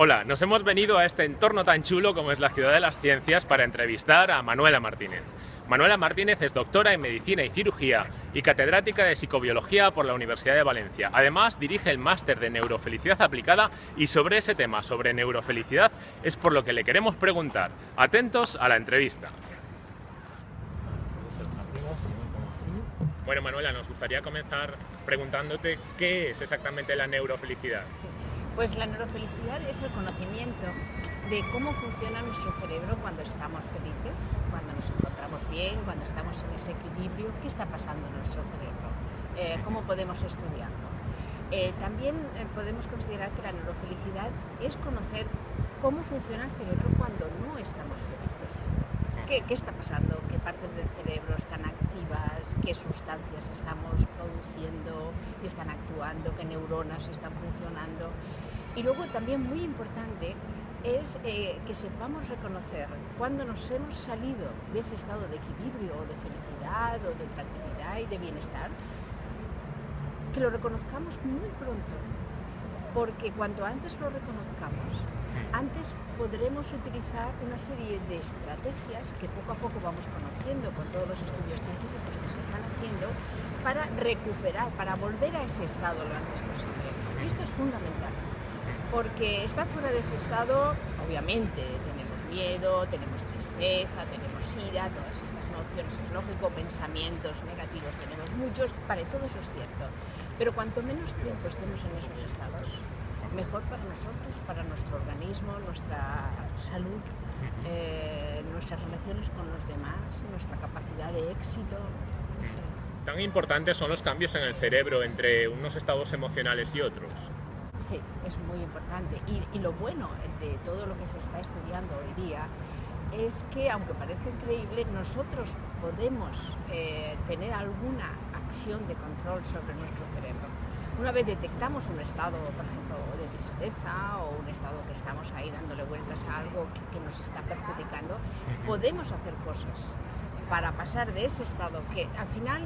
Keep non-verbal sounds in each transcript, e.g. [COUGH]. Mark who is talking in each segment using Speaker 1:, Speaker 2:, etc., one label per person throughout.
Speaker 1: Hola, nos hemos venido a este entorno tan chulo como es la Ciudad de las Ciencias para entrevistar a Manuela Martínez. Manuela Martínez es doctora en Medicina y Cirugía y catedrática de Psicobiología por la Universidad de Valencia. Además, dirige el máster de Neurofelicidad Aplicada y sobre ese tema, sobre neurofelicidad, es por lo que le queremos preguntar. Atentos a la entrevista. Bueno, Manuela, nos gustaría comenzar preguntándote qué es exactamente la neurofelicidad.
Speaker 2: Pues la neurofelicidad es el conocimiento de cómo funciona nuestro cerebro cuando estamos felices, cuando nos encontramos bien, cuando estamos en ese equilibrio, qué está pasando en nuestro cerebro, eh, cómo podemos estudiarlo. Eh, también eh, podemos considerar que la neurofelicidad es conocer cómo funciona el cerebro cuando no estamos felices. ¿Qué, ¿Qué, está pasando? ¿Qué partes del cerebro están activas? ¿Qué sustancias estamos produciendo y están actuando? ¿Qué neuronas están funcionando? Y luego también muy importante es eh, que sepamos reconocer cuando nos hemos salido de ese estado de equilibrio o de felicidad o de tranquilidad y de bienestar, que lo reconozcamos muy pronto, porque cuanto antes lo reconozcamos, antes podremos utilizar una serie de estrategias que poco a poco vamos conociendo con todos los estudios científicos que se están haciendo para recuperar, para volver a ese estado lo antes posible. Y esto es fundamental porque estar fuera de ese estado, obviamente, tenemos miedo, tenemos tristeza, tenemos ira, todas estas emociones, es lógico, pensamientos negativos tenemos muchos, para todo eso es cierto. Pero cuanto menos tiempo estemos en esos estados, mejor para nosotros, para nuestro organismo, nuestra salud, eh, nuestras relaciones con los demás, nuestra capacidad de éxito.
Speaker 1: ¿Tan importantes son los cambios en el cerebro entre unos estados emocionales y otros?
Speaker 2: Sí, es muy importante. Y, y, lo bueno de todo lo que se está estudiando hoy día es que, aunque parezca increíble, nosotros podemos eh, tener alguna acción de control sobre nuestro cerebro. Una vez detectamos un estado, por ejemplo, de tristeza o un estado que estamos ahí dándole vueltas a algo que, que nos está perjudicando, podemos hacer cosas para pasar de ese estado que al final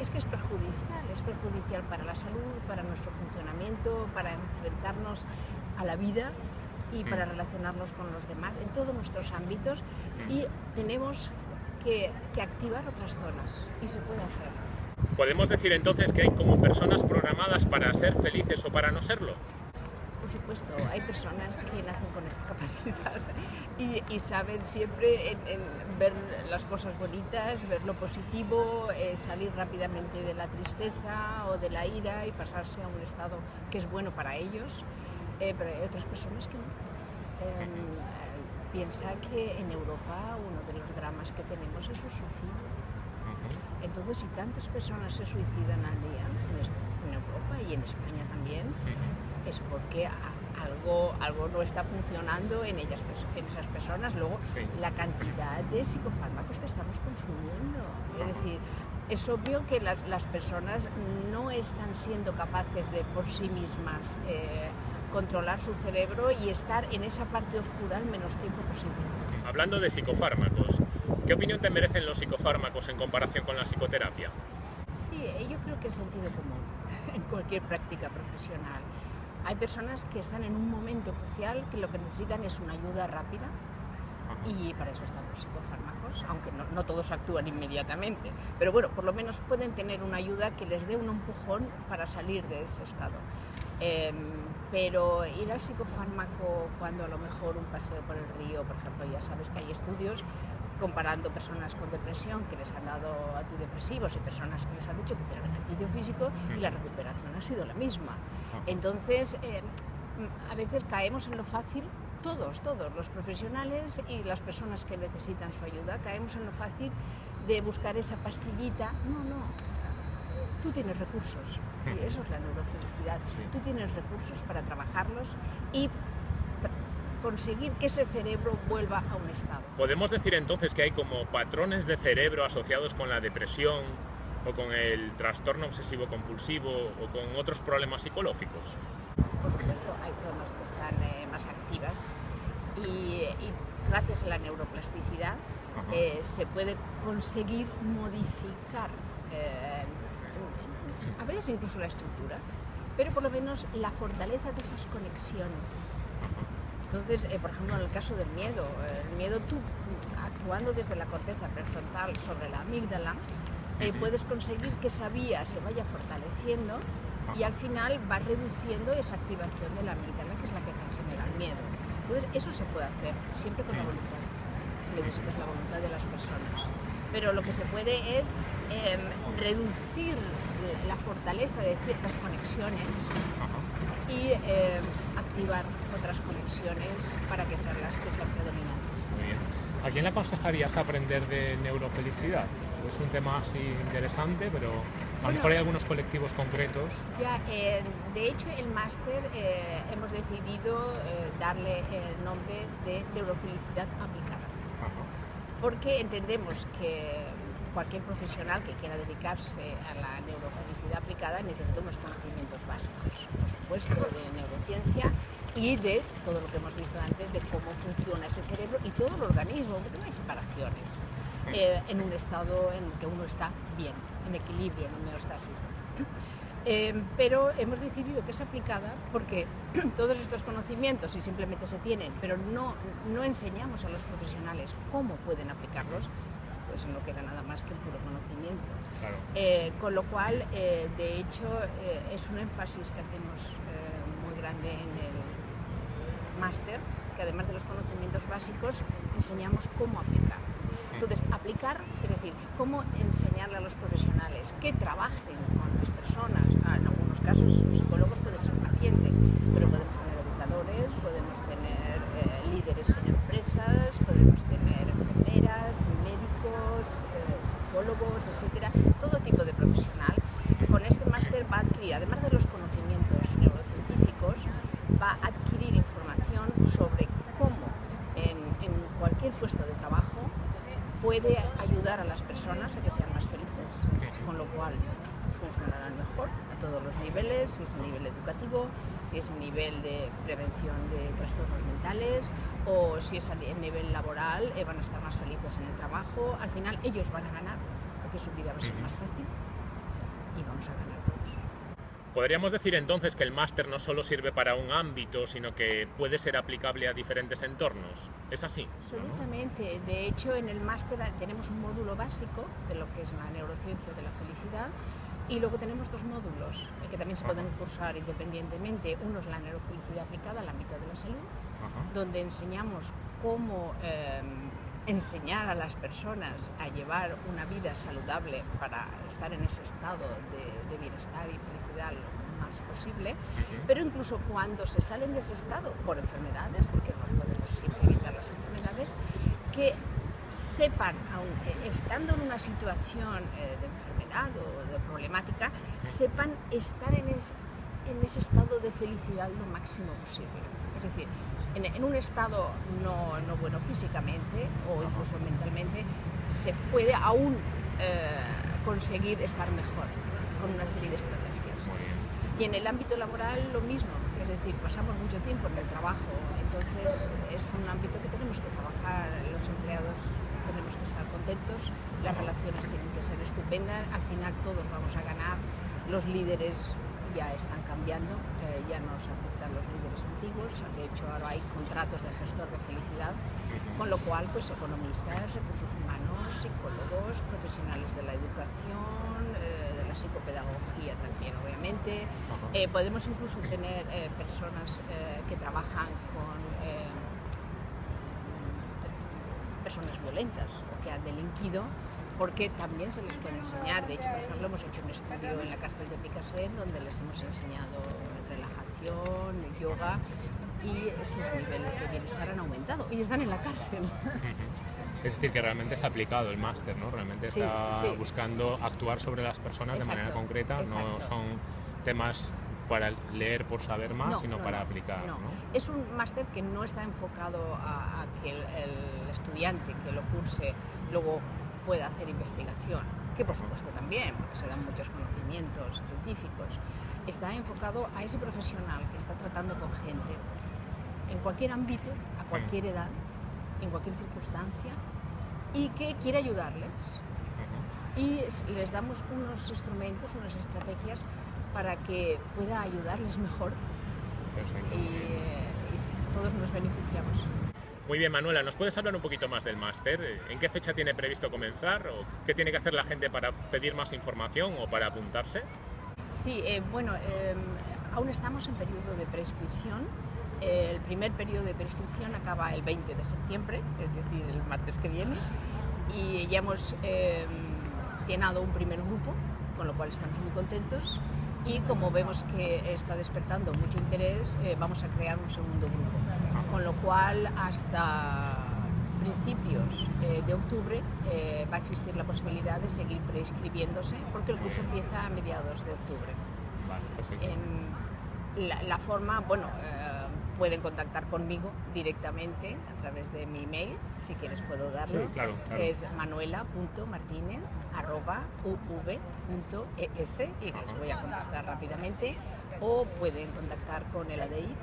Speaker 2: es que es perjudicial, es perjudicial para la salud, para nuestro funcionamiento, para enfrentarnos a la vida y para relacionarnos con los demás en todos nuestros ámbitos y tenemos que, que activar otras zonas y se puede hacer.
Speaker 1: ¿Podemos decir entonces que hay como personas programadas para ser felices o para no serlo?
Speaker 2: por supuesto, hay personas que nacen con esta [LAUGHS] capacidad y, saben siempre ver las cosas bonitas, ver lo positivo, eh, salir rápidamente de la tristeza o de la ira y pasarse a un estado que es bueno para ellos, eh, pero hay otras personas que no. Eh, piensa que en Europa uno de los dramas que tenemos es el suicidio. Entonces, si tantas personas se suicidan al día en, Europa y en España también, es porque algo, algo no está funcionando en, ellas, en esas personas. Luego, sí. la cantidad de psicofármacos que estamos consumiendo. Es decir, es obvio que las, las personas no están siendo capaces de por sí mismas eh, controlar su cerebro y estar en esa parte oscura el menos tiempo posible.
Speaker 1: Hablando de psicofármacos, ¿qué opinión te merecen los psicofármacos en comparación con la psicoterapia?
Speaker 2: Sí, yo creo que el sentido común [LAUGHS] en cualquier práctica profesional. Hay personas que están en un momento crucial que lo que necesitan es una ayuda rápida y para eso están los psicofármacos, aunque no, no, todos actúan inmediatamente. Pero bueno, por lo menos pueden tener una ayuda que les dé un empujón para salir de ese estado. Eh, pero ir al psicofármaco cuando a lo mejor un paseo por el río, por ejemplo, ya sabes que hay estudios comparando personas con depresión que les han dado antidepresivos y personas que les han dicho que hicieron ejercicio físico y la recuperación ha sido la misma. Entonces, eh, a veces caemos en lo fácil, todos, todos, los profesionales y las personas que necesitan su ayuda, caemos en lo fácil de buscar esa pastillita. No, no, tú tienes recursos y eso es la [LAUGHS] neurofelicidad. Tú tienes recursos para trabajarlos y conseguir que ese cerebro vuelva a un estado.
Speaker 1: ¿Podemos decir entonces que hay como patrones de cerebro asociados con la depresión o con el trastorno obsesivo compulsivo o con otros problemas psicológicos?
Speaker 2: Por supuesto, hay zonas que están eh, más activas y, y, gracias a la neuroplasticidad eh, se puede conseguir modificar eh, a veces incluso la estructura, pero por lo menos la fortaleza de esas conexiones Entonces, eh, por ejemplo, en el caso del miedo, el miedo tú actuando desde la corteza prefrontal sobre la amígdala, eh, puedes conseguir que esa vía se vaya fortaleciendo y al final va reduciendo esa activación de la amígdala, que es la que te genera el miedo. Entonces, eso se puede hacer siempre con la voluntad. Necesitas la voluntad de las personas. Pero lo que se puede es em, reducir la fortaleza de ciertas conexiones y em, activar otras conexiones para que sean las que sean predominantes.
Speaker 1: Muy bien. ¿A quién le aconsejarías aprender de neurofelicidad? Es un tema así interesante, pero a lo mejor hay algunos colectivos concretos.
Speaker 2: Ya, eh, de hecho, el máster eh, hemos decidido eh, darle el nombre de neurofelicidad aplicada. Porque entendemos que cualquier profesional que quiera dedicarse a la neurofelicidad aplicada necesita unos conocimientos básicos, por supuesto, de neurociencia y de todo lo que hemos visto antes de cómo funciona ese cerebro y todo el organismo, porque no hay separaciones, eh, en un estado en que uno está bien, en equilibrio, en homeostasis. Eh, pero hemos decidido que es aplicada porque [CLEARS THROAT] todos estos conocimientos, y simplemente se tienen, pero no, no enseñamos a los profesionales cómo pueden aplicarlos, pues no queda nada más que un puro conocimiento. Eh, con lo cual, de hecho, es un énfasis que hacemos muy grande en el máster, que además de los conocimientos básicos, enseñamos cómo aplicar. Entonces, aplicar, es decir, cómo enseñarle a los profesionales que trabajen con las personas. Ah, en algunos casos, psicólogos pueden ser pacientes, pero podemos tener educadores, podemos tener eh, líderes en empresas, podemos tener enfermeras, médicos, eh, psicólogos, etcétera, todo tipo de profesional. Con este máster va a adquirir, además de los neurocientíficos, va a adquirir información sobre cómo en, cualquier puesto de trabajo puede ayudar a las personas a que sean más felices, con lo cual funcionarán mejor a todos los niveles, si es a nivel educativo, si es a nivel de prevención de trastornos mentales o si es a nivel laboral, eh, van a estar más felices en el trabajo, al final ellos van a ganar porque su vida va a ser más fácil y vamos a ganar.
Speaker 1: Podríamos decir entonces que el máster no solo sirve para un ámbito, sino que puede ser aplicable a diferentes entornos. ¿Es así?
Speaker 2: Absolutamente. De hecho, en el máster tenemos un módulo básico de lo que es la neurociencia de la felicidad y luego tenemos dos módulos eh, que también se pueden cursar independientemente. Uno es la neurofelicidad aplicada al ámbito de la salud, donde enseñamos cómo em, enseñar a las personas a llevar una vida saludable para estar en ese estado de, bienestar y felicidad lo más posible, pero incluso cuando se salen de ese estado por enfermedades, porque no podemos siempre evitar las enfermedades, que sepan, aun estando en una situación eh, de enfermedad o de problemática, sepan estar en, en ese estado de felicidad lo máximo posible. Es decir, en, un estado no, no, bueno físicamente o incluso mentalmente, se puede aún eh, conseguir estar mejor con una serie de estrategias. Y en el ámbito laboral lo mismo, es decir, pasamos mucho tiempo en el trabajo, entonces es un ámbito que tenemos que trabajar, los empleados tenemos que estar contentos, las relaciones tienen que ser estupendas, al final todos vamos a ganar, los líderes ya están cambiando, eh, ya no se aceptan los líderes antiguos, de hecho ahora hay contratos de gestor de felicidad, con lo cual pues economistas, recursos humanos, psicólogos, profesionales de la educación, eh, de la psicopedagogía también obviamente, eh, podemos incluso tener personas que trabajan con personas violentas o que han delinquido porque también se les puede enseñar. De hecho, por ejemplo, hemos hecho un estudio en la cárcel de Picasso donde les hemos enseñado relajación, yoga y sus niveles de bienestar han aumentado y están en la cárcel.
Speaker 1: Es decir, que realmente es aplicado el máster, ¿no? Realmente está buscando actuar sobre las personas de manera concreta, no son temas para leer por saber más, sino para aplicar.
Speaker 2: No. Es un máster que no está enfocado a, que el, estudiante que lo curse luego pueda hacer investigación, que por supuesto también, porque se dan muchos conocimientos científicos, está enfocado a ese profesional que está tratando con gente en cualquier ámbito, a cualquier edad, en cualquier circunstancia, y que quiere ayudarles. Y les damos unos instrumentos, unas estrategias para que pueda ayudarles mejor. Y, y todos nos beneficiamos.
Speaker 1: Muy bien, Manuela, ¿nos puedes hablar un poquito más del máster? ¿En qué fecha tiene previsto comenzar? ¿O qué tiene que hacer la gente para pedir más información o para apuntarse?
Speaker 2: Sí, eh, bueno, eh, aún estamos en periodo de prescripción. El primer periodo de prescripción acaba el 20 de septiembre, es decir, el martes que viene, y ya hemos eh, llenado un primer grupo, con lo cual estamos muy contentos. Y como vemos que está despertando mucho interés, eh, vamos a crear un segundo grupo. Con lo cual, hasta principios eh, de octubre eh, va a existir la posibilidad de seguir prescribiéndose porque el curso empieza a mediados de octubre.
Speaker 1: Vale.
Speaker 2: Em, la, la forma, bueno, eh, pueden contactar conmigo directamente a través de mi email, si quieres puedo darlo.
Speaker 1: Sí, claro, claro.
Speaker 2: Es manuela.martinez.uv.es y les voy a contestar rápidamente. O pueden contactar con el ADEIT,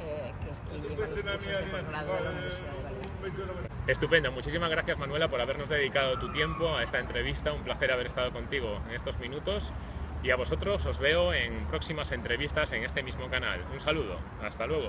Speaker 2: eh, que es quien lleva los cursos de posgrado de la Universidad de Valencia.
Speaker 1: Estupendo, muchísimas gracias Manuela por habernos dedicado tu tiempo a esta entrevista, un placer haber estado contigo en estos minutos y a vosotros os veo en próximas entrevistas en este mismo canal. Un saludo, hasta luego.